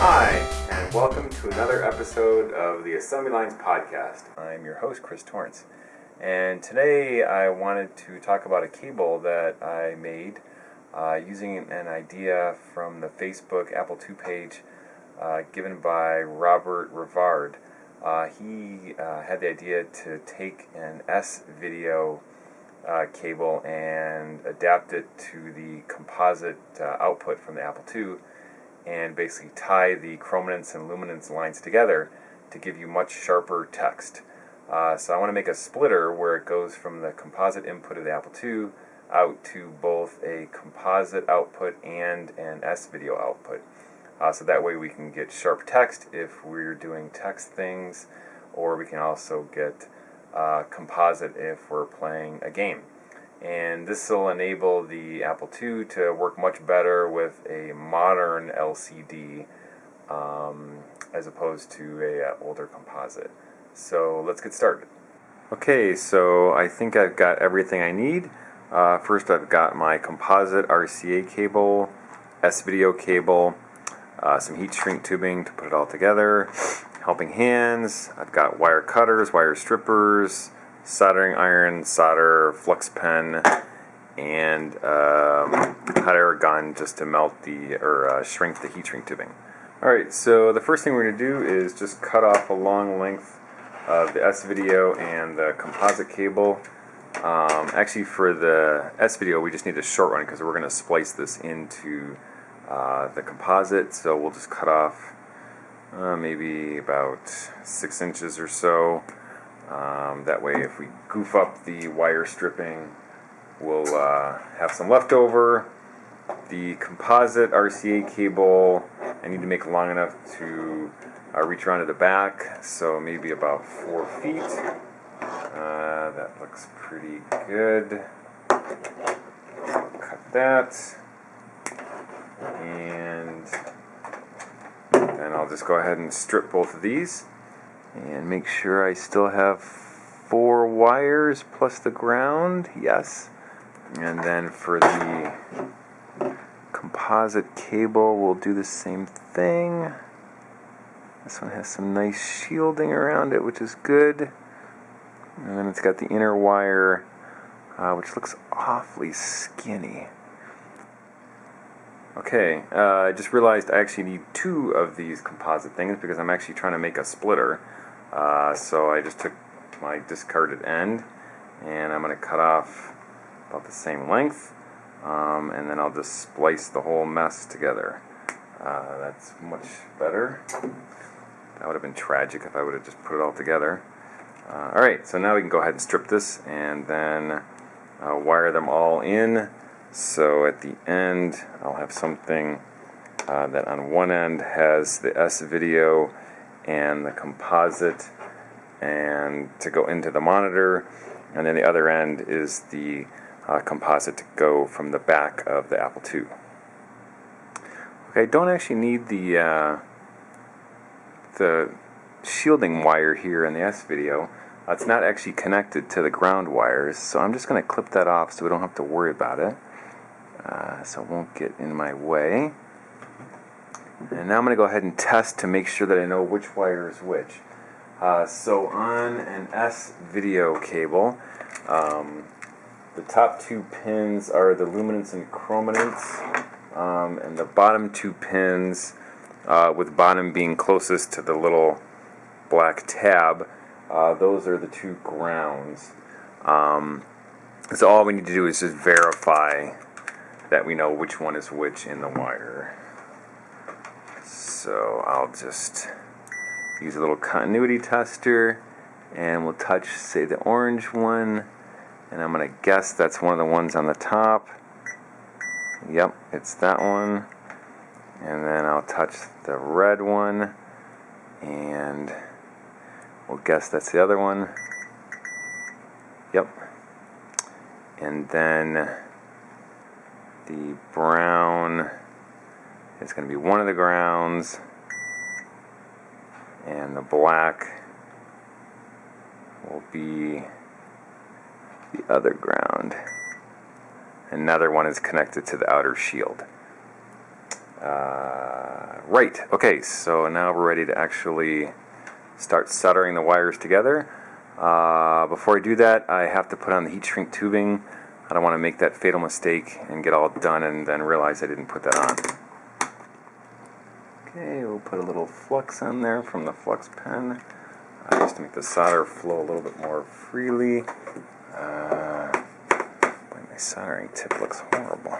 Hi, and welcome to another episode of the Assembly Lines Podcast. I'm your host, Chris Torrance, and today I wanted to talk about a cable that I made uh, using an idea from the Facebook Apple II page uh, given by Robert Rivard. Uh, he uh, had the idea to take an S video uh, cable and adapt it to the composite uh, output from the Apple II and basically tie the chrominance and luminance lines together to give you much sharper text. Uh, so I want to make a splitter where it goes from the composite input of the Apple II out to both a composite output and an S video output. Uh, so that way we can get sharp text if we're doing text things, or we can also get uh, composite if we're playing a game. And this will enable the Apple II to work much better with a modern LCD um, as opposed to a uh, older composite. So let's get started. Okay, so I think I've got everything I need. Uh, first I've got my composite RCA cable, S-video cable, uh, some heat shrink tubing to put it all together, helping hands, I've got wire cutters, wire strippers, soldering iron, solder, flux pen, and um, hot air gun just to melt the, or uh, shrink the heat shrink tubing. Alright, so the first thing we're going to do is just cut off a long length of the S-video and the composite cable. Um, actually for the S-video we just need a short one because we're going to splice this into uh, the composite, so we'll just cut off uh, maybe about six inches or so. Um, that way, if we goof up the wire stripping, we'll uh, have some leftover. The composite RCA cable, I need to make long enough to uh, reach around to the back, so maybe about four feet. Uh, that looks pretty good. Cut that and then I'll just go ahead and strip both of these and make sure I still have four wires plus the ground yes. And then for the composite cable we'll do the same thing. This one has some nice shielding around it which is good. And then it's got the inner wire uh, which looks awfully skinny Okay, uh, I just realized I actually need two of these composite things because I'm actually trying to make a splitter. Uh, so I just took my discarded end and I'm going to cut off about the same length um, and then I'll just splice the whole mess together. Uh, that's much better. That would have been tragic if I would have just put it all together. Uh, Alright, so now we can go ahead and strip this and then uh, wire them all in so at the end, I'll have something uh, that on one end has the S video and the composite and to go into the monitor, and then the other end is the uh, composite to go from the back of the Apple II. Okay, I don't actually need the uh, the shielding wire here in the S video. Uh, it's not actually connected to the ground wires, so I'm just going to clip that off so we don't have to worry about it uh, so it won't get in my way. And now I'm going to go ahead and test to make sure that I know which wire is which. Uh, so on an S video cable, um, the top two pins are the luminance and chrominance, um, and the bottom two pins, uh, with bottom being closest to the little black tab, uh, those are the two grounds. Um, so all we need to do is just verify that we know which one is which in the wire. So I'll just use a little continuity tester and we'll touch, say, the orange one. And I'm going to guess that's one of the ones on the top. Yep, it's that one. And then I'll touch the red one. And we'll guess that's the other one. Yep. And then the brown is going to be one of the grounds and the black will be the other ground. Another one is connected to the outer shield. Uh, Right, okay, so now we're ready to actually start soldering the wires together. Uh, before I do that, I have to put on the heat shrink tubing. I don't want to make that fatal mistake and get all done and then realize I didn't put that on. Okay, we'll put a little flux on there from the flux pen uh, just to make the solder flow a little bit more freely. Uh, my soldering tip looks horrible.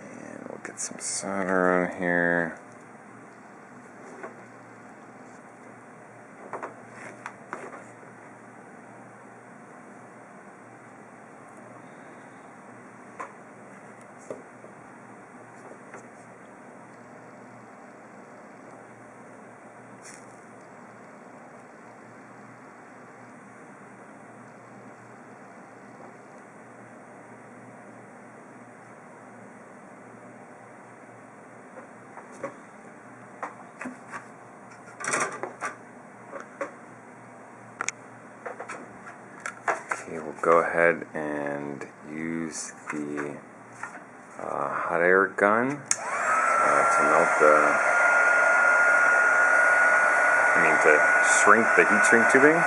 And we'll get some solder on here. Go ahead and use the uh, hot air gun uh, to melt the, I mean to shrink the heat shrink tubing.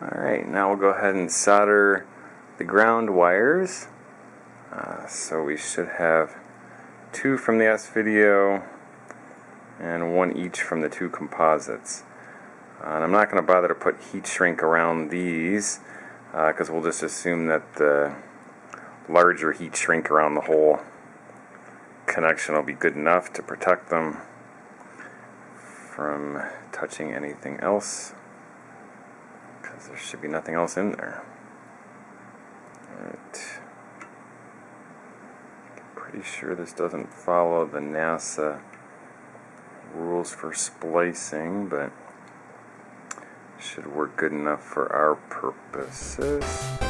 Alright, now we'll go ahead and solder the ground wires. So we should have two from the S video and one each from the two composites. Uh, and I'm not going to bother to put heat shrink around these because uh, we'll just assume that the larger heat shrink around the whole connection will be good enough to protect them from touching anything else because there should be nothing else in there. Alright. Pretty sure this doesn't follow the NASA rules for splicing, but should work good enough for our purposes.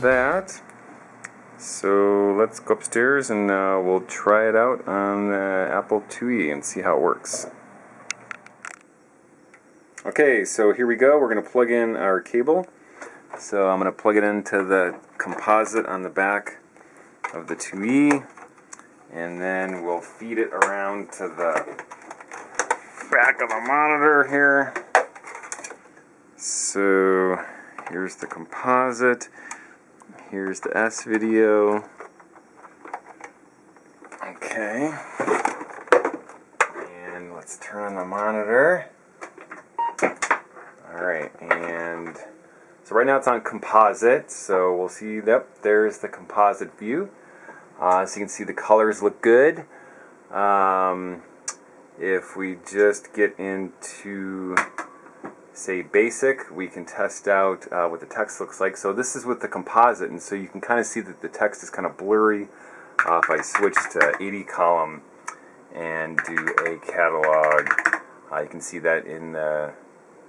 That. So let's go upstairs and uh, we'll try it out on the Apple IIe and see how it works. Okay, so here we go. We're going to plug in our cable. So I'm going to plug it into the composite on the back of the IIe and then we'll feed it around to the back of the monitor here. So here's the composite. Here's the S video. Okay. And let's turn on the monitor. Alright, and so right now it's on composite, so we'll see, yep, there's the composite view. Uh, so you can see the colors look good. Um, if we just get into say basic, we can test out uh, what the text looks like. So this is with the composite, and so you can kind of see that the text is kind of blurry. Uh, if I switch to 80 column and do a catalog, uh, you can see that in the,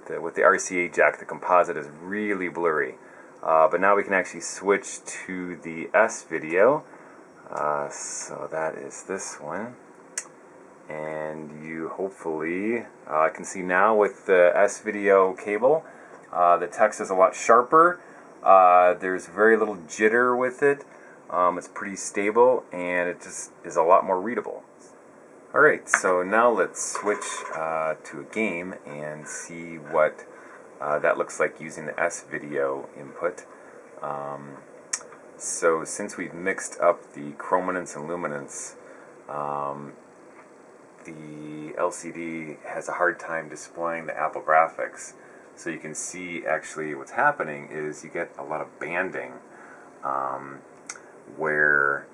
the, with the RCA jack, the composite is really blurry. Uh, but now we can actually switch to the S video. Uh, so that is this one and you hopefully uh, can see now with the S-Video cable uh, the text is a lot sharper. Uh, there's very little jitter with it. Um, it's pretty stable and it just is a lot more readable. Alright so now let's switch uh, to a game and see what uh, that looks like using the S-Video input. Um, so since we've mixed up the chrominance and luminance um, the LCD has a hard time displaying the Apple graphics. So you can see actually what's happening is you get a lot of banding um, where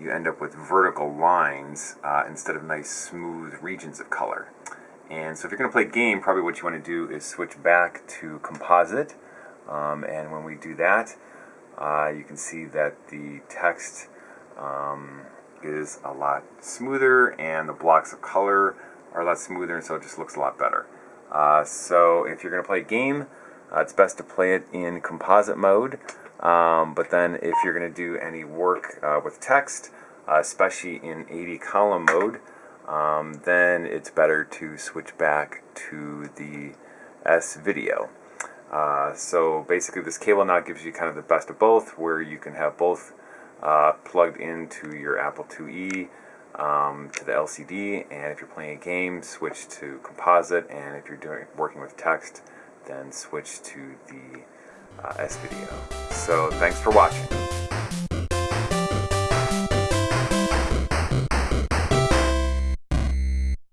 you end up with vertical lines uh, instead of nice smooth regions of color. And so if you're going to play a game, probably what you want to do is switch back to composite. Um, and when we do that, uh, you can see that the text um, is a lot smoother and the blocks of color are a lot smoother and so it just looks a lot better. Uh, so if you're going to play a game, uh, it's best to play it in composite mode. Um, but then if you're going to do any work uh, with text, uh, especially in 80 column mode, um, then it's better to switch back to the S video. Uh, so basically this cable now gives you kind of the best of both where you can have both uh, plugged into your Apple IIe um, to the LCD and if you're playing a game switch to composite and if you're doing working with text then switch to the uh, S video. So thanks for watching.